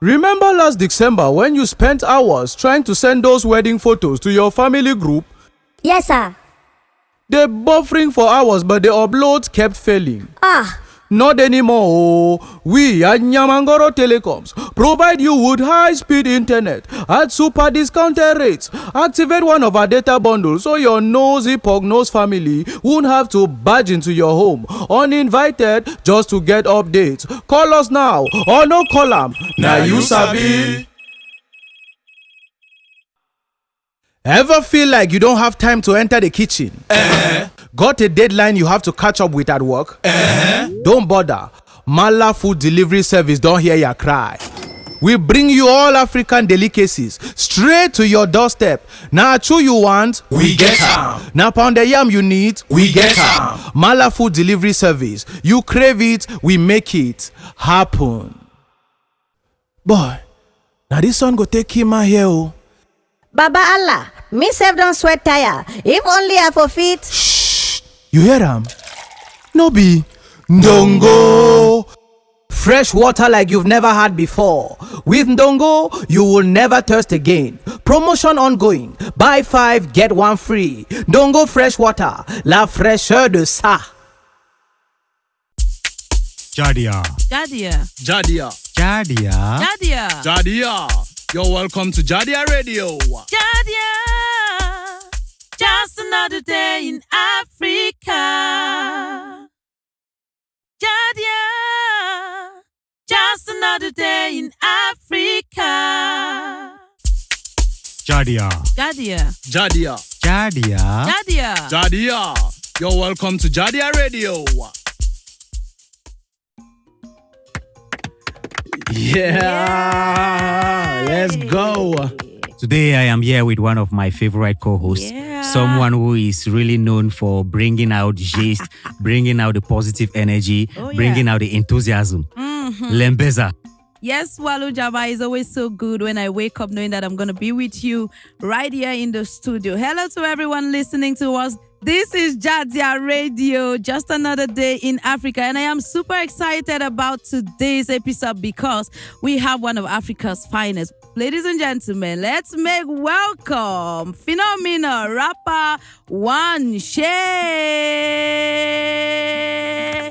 Remember last December when you spent hours trying to send those wedding photos to your family group? Yes, sir. They buffering for hours but the uploads kept failing. Ah, Not anymore. We at Nyamangoro Telecoms provide you with high speed internet at super discounted rates. Activate one of our data bundles so your nosy pug-nosed family won't have to barge into your home uninvited just to get updates. Call us now or no call am. Na you sabi. Ever feel like you don't have time to enter the kitchen? Eh? Got a deadline you have to catch up with at work? Uh-huh. Don't bother. Mala Food Delivery Service don't hear your cry. We bring you all African delicacies straight to your doorstep. Now, chew you want, we get am. Now, pound the yam you need, we get am. Mala Food Delivery Service. You crave it, we make it happen. Boy, now this one go take him out here. Oh. Baba Allah, me sef don sweat tire. If only I for fit. You hear am? No be Ndongo. Fresh water like you've never had before. With Ndongo, you will never thirst again. Promotion ongoing. Buy five, get one free. Ndongo fresh water. La fraîcheur de ça. Jadia. Jadia. Jadia. Jadia. Jadia. Jadia. You're welcome to Jadia Radio. Jadia. Just another day in Africa. Jadia. Just another day in Africa. Jadia. Jadia. Jadia. Jadia. Jadia. Jadia. You're welcome to Jadia Radio. Yeah, let's go. Today I am here with one of my favorite co-hosts, Yeah. Someone who is really known for bringing out gist, bringing out the positive energy, Oh, yeah. bringing out the enthusiasm. Mm-hmm. Lembeza. Yes, Walu Jaba is always so good when I wake up knowing that I'm going to be with you right here in the studio. Hello to everyone listening to us. This is Jadia Radio, just another day in Africa. And I am super excited about today's episode because we have one of Africa's finest. Ladies and gentlemen, let's make welcome Phenomena rapper One Shay.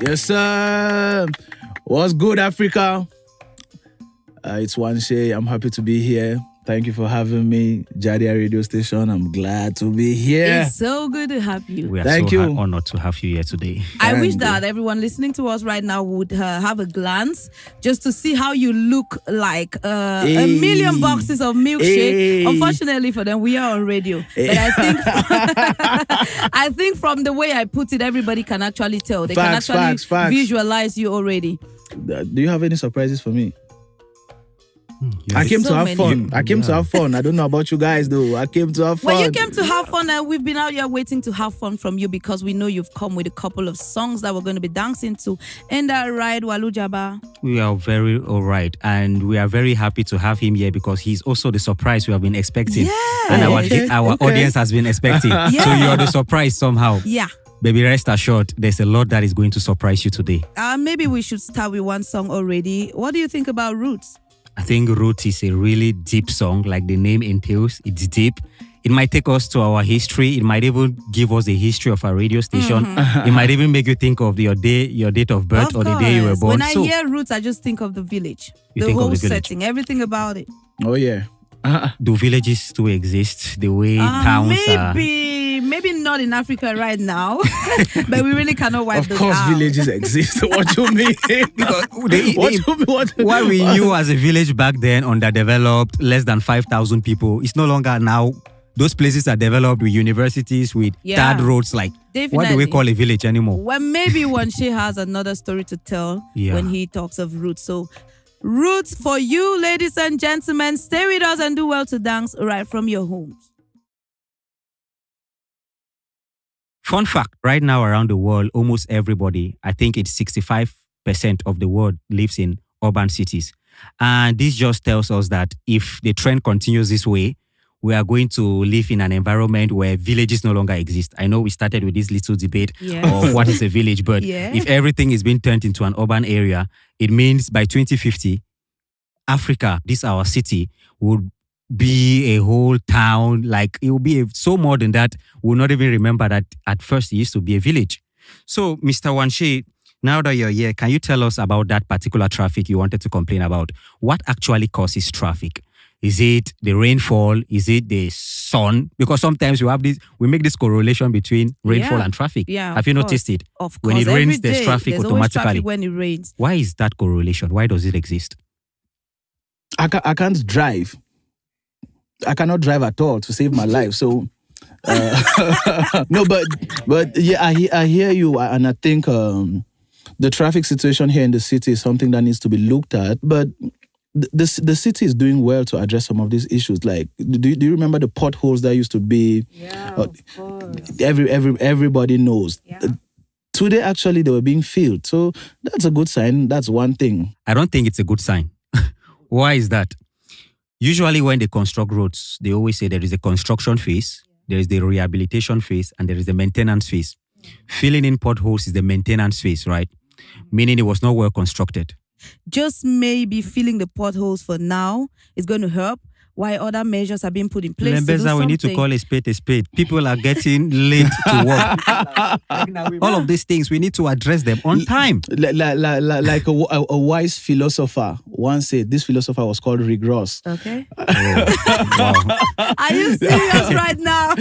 Yes, sir. What's good, Africa? Uh, it's Wanshe. I'm happy to be here. Thank you for having me, Jadia Radio Station. I'm glad to be here. It's so good to have you. We are Thank so you. ha- honored to have you here today. I wish Thank that everyone listening to us right now would uh, have a glance just to see how you look like uh, a million boxes of milkshake. Hey. Unfortunately for them, we are on radio. But I think I think from the way I put it, everybody can actually tell. They Facts, can actually facts, facts. visualize you already. Uh, Do you have any surprises for me? You I came So to have many. fun. I came to have fun. I don't know about you guys though. I came to have fun. Well, you came to have fun, and we've been out here waiting to have fun from you because we know you've come with a couple of songs that we're going to be dancing to. Ain't that right, Walu Jaba? We are very all right, and we are very happy to have him here because he's also the surprise we have been expecting, and our Okay, our okay. audience has been expecting. So you are the surprise somehow. Yeah. Baby, rest assured, there's a lot that is going to surprise you today. Uh, maybe we should start with one song already. What do you think about Roots? I think Roots is a really deep song, like the name entails. It's deep. It might take us to our history. It might even give us a history of our radio station. It might even make you think of your day, your date of birth, Of or the day you were course. born. When I so hear Roots, I just think of the village, the whole the village. setting, everything about it. Oh yeah. Uh, do villages still exist? The way Uh, towns are. Maybe, maybe not in Africa right now, but we really cannot wipe of those course, out. villages exist. what you mean? Because they- what they- you mean? What, what we knew as a village back then, underdeveloped, less than 5,000 people, it's no longer now. Those places are developed with universities, with Yeah. third roads. Like, what do we call a village anymore? Well, maybe Wanshe has another story to tell Yeah. when he talks of roots. So, roots for you, ladies and gentlemen. Stay with us and do well to dance right from your homes. Fun fact right now around the world, almost everybody, I think it's 65% of the world lives in urban cities. And this just tells us that if the trend continues this way, we are going to live in an environment where villages no longer exist. I know we started with this little debate Yeah. of what is a village, but Yeah. if everything is being turned into an urban area, it means by 2050, Africa, this our city, would be a whole town. Like it will be a, so more than that. We'll not even remember that at first it used to be a village. So, Mr. Wanshe, now that you're here, can you tell us about that particular traffic you wanted to complain about? What actually causes traffic? Is it the rainfall? Is it the sun? Because sometimes we have this, we make this correlation between rainfall Yeah. and traffic. Yeah, Have you course. noticed it? Of When course, it rains, every there's traffic there's automatically. traffic when it rains. Why is that correlation? Why does it exist? I, ca- I can't drive. I cannot drive at all to save my life. So, uh, no, but but yeah, I hear I hear you, and I think um, the traffic situation here in the city is something that needs to be looked at. But the the, the city is doing well to address some of these issues. Like, do you, do you remember the potholes that used to be? Yeah, Uh, Every every everybody knows. Today, actually, they were being filled. So that's a good sign. That's one thing. I don't think it's a good sign. Why is that? Usually, when they construct roads, they always say there is a construction phase, there is the rehabilitation phase, and there is the maintenance phase. Filling in potholes is the maintenance phase, right? Meaning it was not well constructed. Just maybe filling the potholes for now is going to help. While other measures are being put in place. to do Lembeza, we need to call a spade a spade. People are getting late to work. All of these things, we need to address them on time. like, like, like, like- like a, a, a wise philosopher once said, this philosopher was called Rick Ross. Okay. wow. Are you serious right now?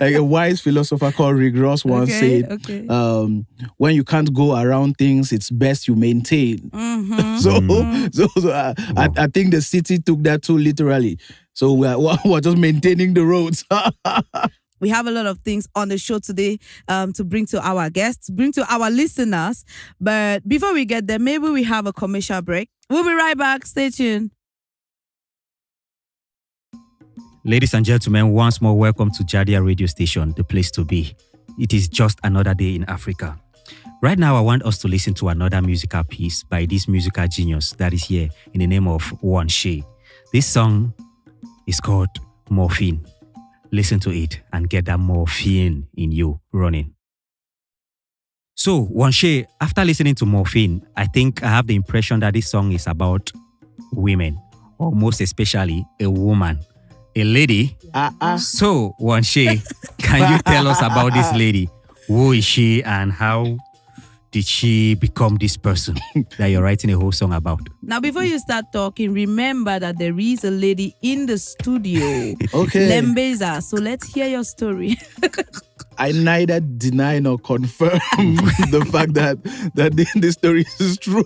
like a wise philosopher called Rick Ross once Okay, said, okay. um, when you can't go around things, it's best you maintain. Mhm. So, Mm-hmm. so, so I, I, I think the city took that too literally. So we're, we're just maintaining the roads. We have a lot of things on the show today um, to bring to our guests, bring to our listeners. But before we get there, maybe we have a commercial break. We'll be right back. Stay tuned. Ladies and gentlemen, once more, welcome to Jadia Radio Station, the place to be. It is just another day in Africa. Right now, I want us to listen to another musical piece by this musical genius that is here in the name of Wanshe. This song is called Morphine. Listen to it and get that morphine in you running. So, Wanshe, after listening to Morphine, I think I have the impression that this song is about women, or most especially a woman, a lady. Ah. So, Wanshe, can you tell us about this lady? Who is she and how did she become this person that you're writing a whole song about? Now, before you start talking, remember that there is a lady in the studio, Okay. Lembeza. So let's hear your story. I neither deny nor confirm the fact that that the, the story is true.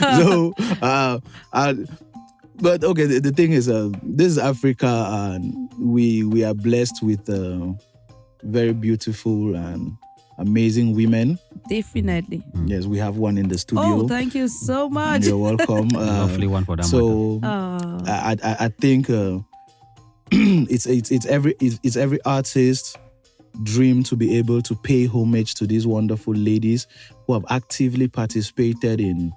so, uh, uh, but okay, the, the thing is, uh, this is Africa, and we we are blessed with uh, very beautiful and amazing women. Definitely. Yes, we have one in the studio. Oh, thank you so much. You're welcome. Uh, Lovely one for that so Oh. I, I, I think uh, it's, it's it's every it's, it's every artist dream to be able to pay homage to these wonderful ladies who have actively participated in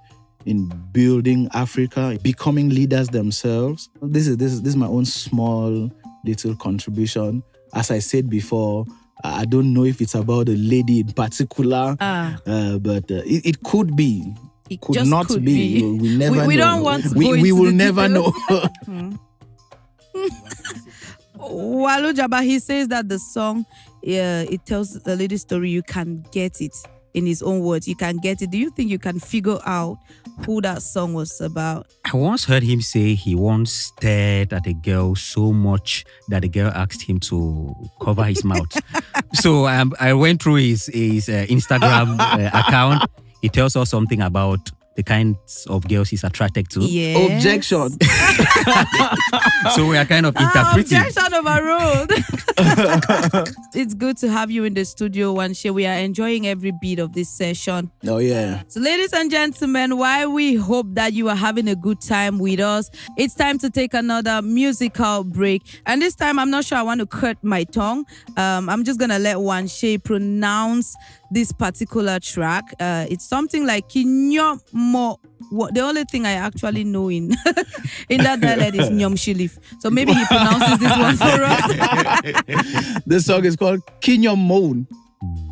in building Africa, becoming leaders themselves. This is this is this is my own small little contribution. As I said before, I don't know if it's about a lady in particular, Ah, uh, but uh, it, it could be. it Could not could be. be. We never we know. don't want to we, we will never know. details. Walu Jaba, he says that the song, yeah, it tells the lady story. You can get it in his own words. You can get it. Do you think you can figure out who that song was about? I once heard him say he once stared at a girl so much that the girl asked him to cover his mouth. so um, I went through his, his uh, Instagram uh, account. He tells us something about the kinds of girls he's attracted to. Yeah. Objection. So we are kind of Ah, interpreting. objection overruled. it's good to have you in the studio, Wanshe. We are enjoying every beat of this session. Oh yeah. So, ladies and gentlemen, while we hope that you are having a good time with us, it's time to take another musical break. And this time, I'm not sure I want to cut my tongue. Um, I'm just gonna let Wanshe pronounce this particular track. Uh, it's something like Kinyo Mo. What the only thing I actually know in in that dialect is Nyom Shilif. So maybe he pronounces this one for us. This song is called Kinyo Moan.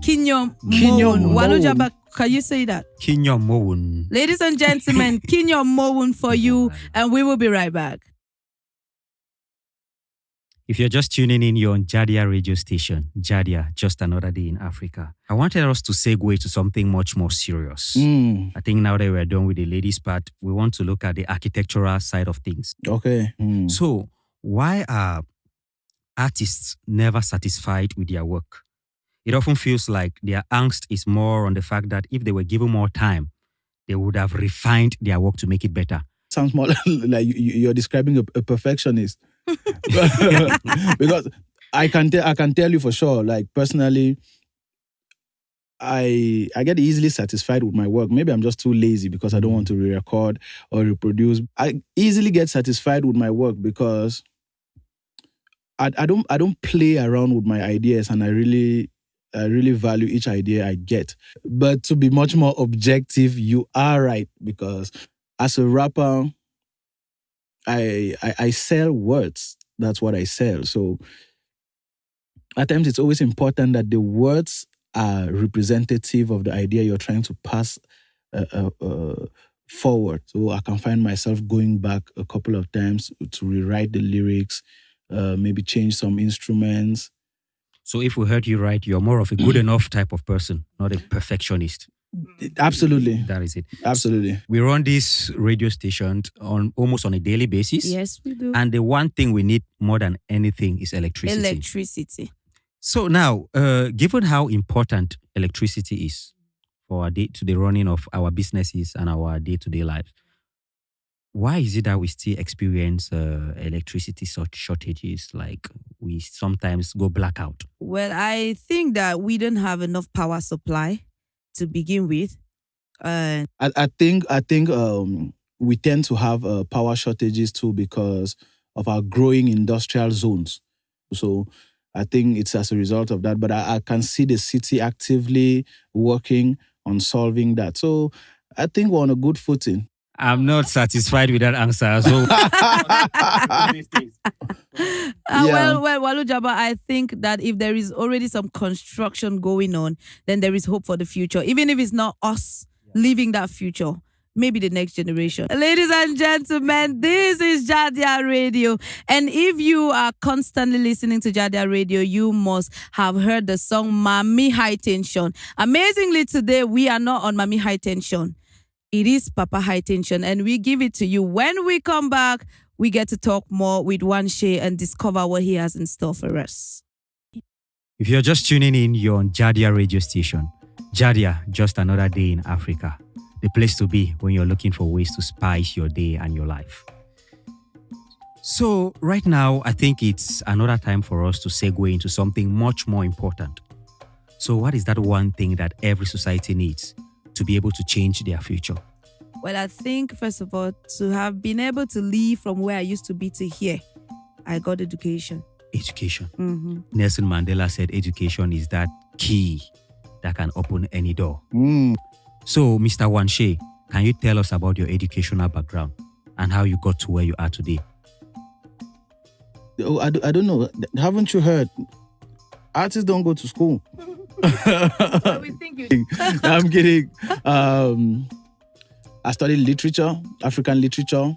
Kinyo Kinyo Moon. Moon. Walu Jaba Can you say that? Kinyo Mowun. Ladies and gentlemen, Kinyo Mowun for you, and we will be right back. If you're just tuning in, you're on Jadia radio station. Jadia, just another day in Africa. I wanted us to segue to something much more serious. Mm, I think now that we're done with the ladies' part, we want to look at the architectural side of things. okay. Mm. So, why are artists never satisfied with their work? It often feels like their angst is more on the fact that if they were given more time, they would have refined their work to make it better. Sounds more like you, you- you're describing a perfectionist. because I can tell I can tell you for sure, like personally, I I get easily satisfied with my work. Maybe I'm just too lazy because I don't want to re-record or reproduce. I easily get satisfied with my work because I, I don't I don't play around with my ideas and I really I really value each idea I get. But to be much more objective, you are right because as a rapper, I, I I sell words. That's what I sell. So at times it's always important that the words are representative of the idea you're trying to pass uh, uh, uh, forward. So I can find myself going back a couple of times to rewrite the lyrics, uh, maybe change some instruments. So, if we heard you right, you're more of a good enough type of person, not a perfectionist. Absolutely, That is it. absolutely. We run this radio station on almost on a daily basis. Yes, we do. And the one thing we need more than anything is electricity. Electricity. so now, uh, given how important electricity is for our day to the running of our businesses and our day to day lives, why is it that we still experience uh, electricity shortages? Like we sometimes go blackout. Well, I think that we don't have enough power supply to begin with. Uh, I, I think I think um, we tend to have uh, power shortages too because of our growing industrial zones. So I think it's as a result of that. But I, I can see the city actively working on solving that. So I think we're on a good footing. I'm not satisfied with that answer. So Uh, Yeah. Well, well, Walu Jaba, I think that if there is already some construction going on, then there is hope for the future. Even if it's not us living that future, maybe the next generation. Ladies and gentlemen, this is Jadia Radio. And if you are constantly listening to Jadia Radio, you must have heard the song Mami High Tension. Amazingly, today we are not on Mami High Tension. It is Papa High Tension, and we give it to you. When we come back, we get to talk more with Wanshe and discover what he has in store for us. If you're just tuning in, you're on Jadia radio station. Jadia, just another day in Africa. The place to be when you're looking for ways to spice your day and your life. So, right now, I think it's another time for us to segue into something much more important. So, what is that one thing that every society needs to be able to change their future? Well, I think, first of all, to have been able to leave from where I used to be to here, I got education. Education. Mm-hmm. Nelson Mandela said education is that key that can open any door. Mm. So, Mr. Wanshe, can you tell us about your educational background and how you got to where you are today? Oh, I, do- I don't know. Haven't you heard? Artists don't go to school. We think you. I'm kidding. Um, I studied literature, African literature,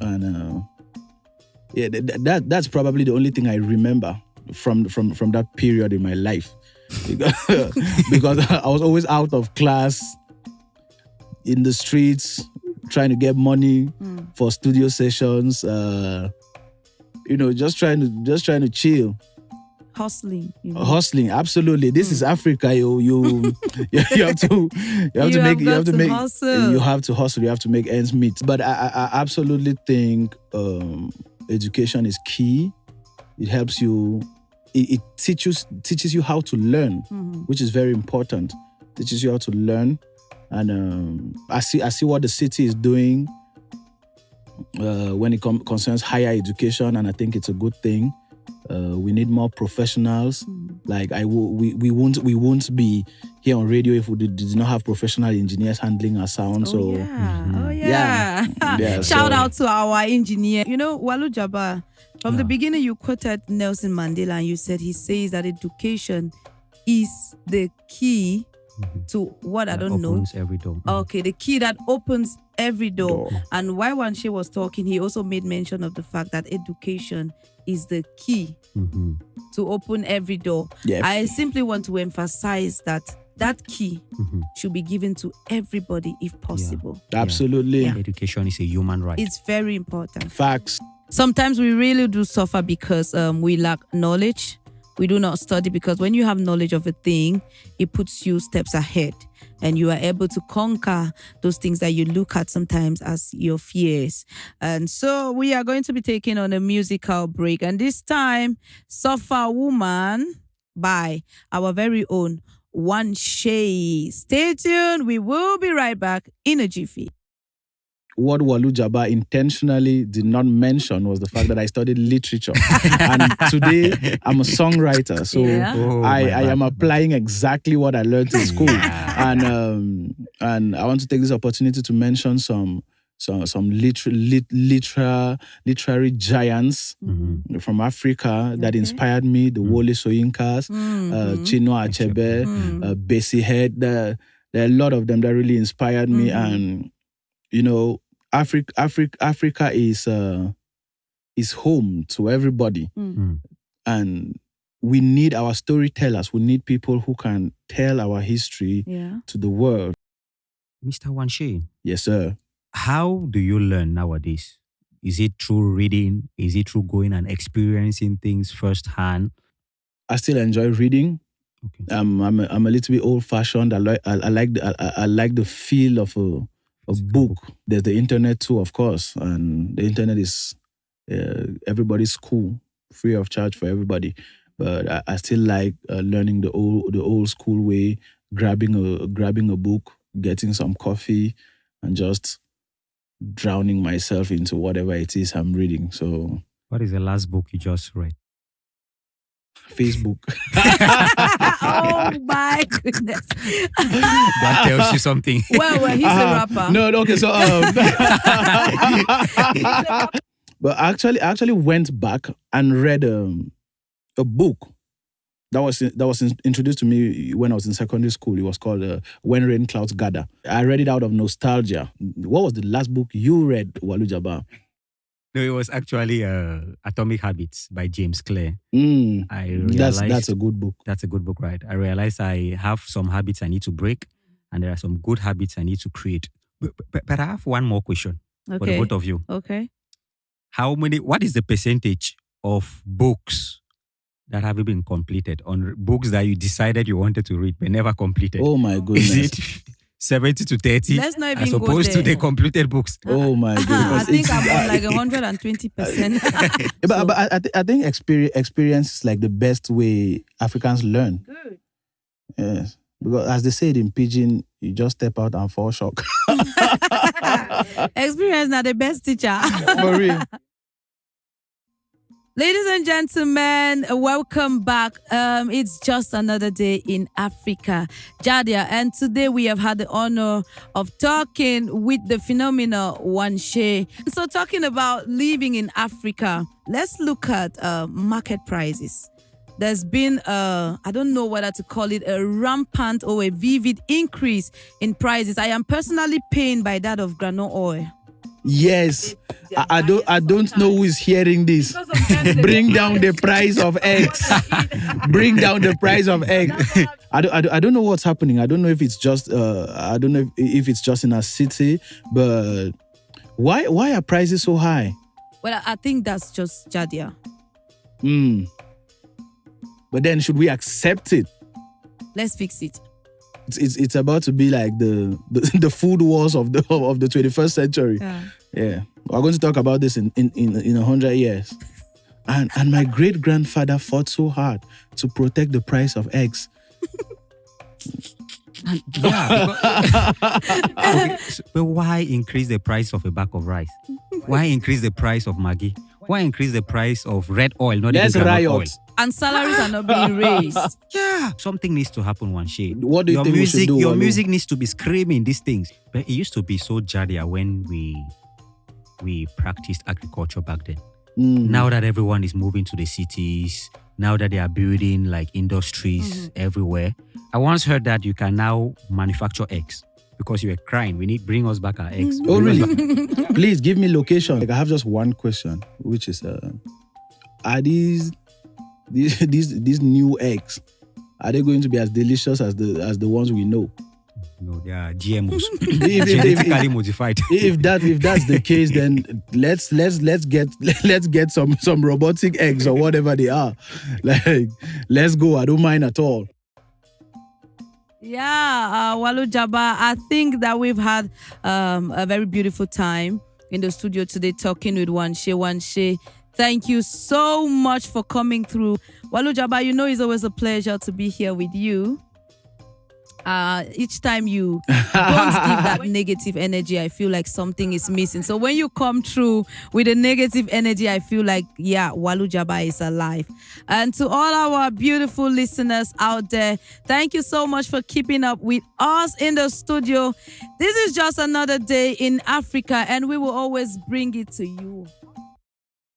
and uh, yeah, th- th- that that's probably the only thing I remember from from from that period in my life, because, because I was always out of class, in the streets, trying to get money for studio sessions. Uh, you know, just trying to just trying to chill Hustling. You know. hustling absolutely this is africa you you you have to you have You to have make you have to to make hustle. you have to hustle you have to make ends meet but i i, I absolutely think um education is key it helps you it, it teaches teaches you how to learn Mhm. which is very important teaches you how to learn and um i see i see what the city is doing uh, when it com- concerns higher education and i think it's a good thing uh, we need more professionals Mm. like I will, we we won't we won't be here on radio if we did, did not have professional engineers handling our sound. Oh, so yeah. Oh, Yeah. yeah. Yeah, Shout so- out to our engineer. You know, Walu Jaba, from the beginning, you quoted Nelson Mandela and you said he says that education is the key to what I don't know. opens every door. Okay, the key that opens every door. Door. And while Wanshe was talking, he also made mention of the fact that education is the key Mhm. to open every door. Yeah. I simply want to emphasize that that key Mhm. should be given to everybody if possible. Absolutely. Yeah. Education is a human right. It's very important. Facts. Sometimes we really do suffer because um, we lack knowledge. We do not study because when you have knowledge of a thing, it puts you steps ahead and you are able to conquer those things that you look at sometimes as your fears. And so we are going to be taking on a musical break. And this time, Suffer Woman by our very own Wanshe. Stay tuned. We will be right back in a jiffy. What Walu Jaba intentionally did not mention was the fact that I studied literature. and today I'm a songwriter. So Yeah. Oh, I, I am applying exactly what I learned in school. Yeah. and um, and I want to take this opportunity to mention some some some liter- lit- literal literary giants Mhm. from Africa that Okay. inspired me. The Mm. Wole Soyinkas, uh, Mhm. Chinua Achebe, Mm. uh, Bessie Head. There, there are a lot of them that really inspired me. Mhm. And you know, Africa, Africa, Africa is uh, is home to everybody, Mm. and we need our storytellers. We need people who can tell our history Yeah. to the world. Mr. Wanshe, Yes, sir. how do you learn nowadays? Is it through reading? Is it through going and experiencing things firsthand? I still enjoy reading. Okay. Um, I'm a, I'm a little bit old fashioned. I like I, I like the, I, I- I like the feel of a a Physical book. There's the internet too, of course, and the internet is uh, everybody's cool, free of charge for everybody. But I, I still like uh, learning the old the old school way, grabbing a grabbing a book, getting some coffee, and just drowning myself into whatever it is I'm reading. So What is the last book you just read? Facebook. oh my goodness. That tells you something. well, well, he's a Ah, rapper. No, no, okay, so um, but actually I actually went back and read um, a book that was that was in- introduced to me when I was in secondary school. It was called uh, When Rain Clouds Gather. I read it out of nostalgia. What was the last book you read, Walu Jaba? No, it was actually uh, Atomic Habits by James Clear. Mm, I realized that's that's a good book. that's a good book, right? I realized I have some habits I need to break, and there are some good habits I need to create. But, but, but I have one more question for the both of you. Okay. How many? What is the percentage of books that have been completed on books that you decided you wanted to read but never completed? Oh my goodness. is it seventy to thirty Let's not as even go opposed to the completed books? Oh uh-huh. my uh-huh. goodness. I think It's- I'm on like 120%. Yeah, but, but I, I, thi- I think experience, experience is like the best way Africans learn. Good. Yes. Because as they say it in pidgin, you just step out and fall shock. Experience not the best teacher. For real. Ladies and gentlemen, welcome back. Um, it's just another day in Africa, Jadia, and today we have had the honor of talking with the phenomenal Wanshe. So, talking about living in Africa, let's look at uh, market prices. There's been a, I don't know whether to call it a rampant or a vivid increase in prices. I am personally pained by that of granola oil. Yes. I, I don't I don't know who is hearing this. Bring down the price of eggs. Bring down the price of eggs. I don't, I, don't, I don't know what's happening. I don't know if it's just uh I don't know if, if it's just in a city, but why why are prices so high? Well, I I think that's just Jadia. Hmm. But then should we accept it? Let's fix it. It's, it's, it's about to be like the, the the food wars of the of the 21st century. Yeah. Yeah, we're going to talk about this in in in, in a hundred years. And and my great grandfather fought so hard to protect the price of eggs. Yeah. because- Okay, so- but why increase the price of a bag of rice? Why increase the price of Maggi? Why increase the price of red oil, not Let's even groundnut oil? Riot. And salaries are not being raised. Yeah, something needs to happen one shade. What do you your think we music, should do? your Walu? music needs to be screaming these things. But it used to be so jadia when we we practiced agriculture back then. Mm. now that everyone is moving to the cities, now that they are building like industries Mm-hmm. everywhere, I once heard that you can now manufacture eggs because you were crying. We need bring us back our eggs. Oh, Bring really? back- Please give me location. Like I have just one question, which is, uh, are these these these these new eggs? Are they going to be as delicious as the as the ones we know? No, they are GMOs, If- if- if- genetically modified. if that if that's the case, then let's let's let's get let's get some some robotic eggs or whatever they are. Like let's go. I don't mind at all. Yeah, uh, Walu Jaba, I think that we've had um, a very beautiful time in the studio today talking with Wanshe. Wanshe, thank you so much for coming through. Walu Jaba, you know it's always a pleasure to be here with you. Uh, each time you don't give that negative energy, I feel like something is missing. So when you come through with a negative energy, I feel like, yeah, Walu Jaba is alive. And to all our beautiful listeners out there, thank you so much for keeping up with us in the studio. This is just another day in Africa, and we will always bring it to you